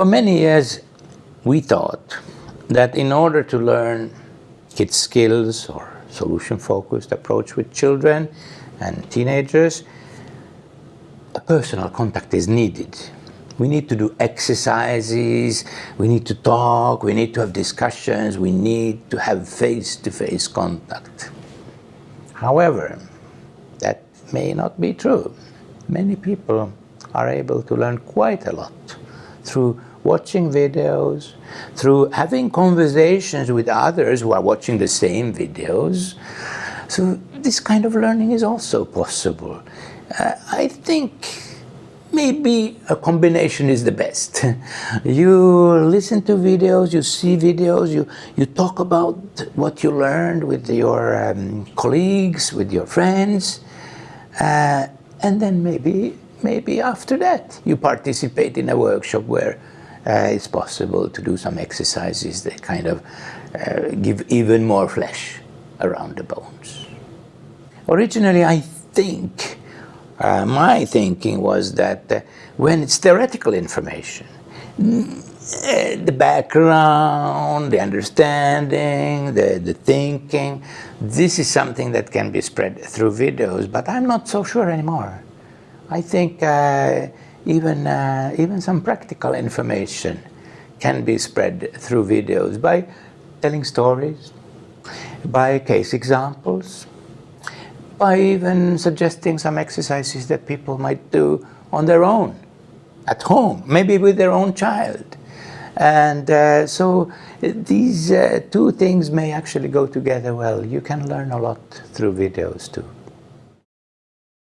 For many years, we thought that in order to learn kids skills or solution-focused approach with children and teenagers, a personal contact is needed. We need to do exercises, we need to talk, we need to have discussions, we need to have face-to-face -face contact. However, that may not be true. Many people are able to learn quite a lot through watching videos, through having conversations with others who are watching the same videos. So this kind of learning is also possible. Uh, I think maybe a combination is the best. you listen to videos, you see videos, you, you talk about what you learned with your um, colleagues, with your friends, uh, and then maybe, maybe after that you participate in a workshop where uh, it's possible to do some exercises that kind of uh, give even more flesh around the bones. Originally, I think, uh, my thinking was that uh, when it's theoretical information, mm, the background, the understanding, the, the thinking, this is something that can be spread through videos, but I'm not so sure anymore. I think uh, even, uh, even some practical information can be spread through videos by telling stories, by case examples, by even suggesting some exercises that people might do on their own, at home, maybe with their own child. And uh, so these uh, two things may actually go together well. You can learn a lot through videos too.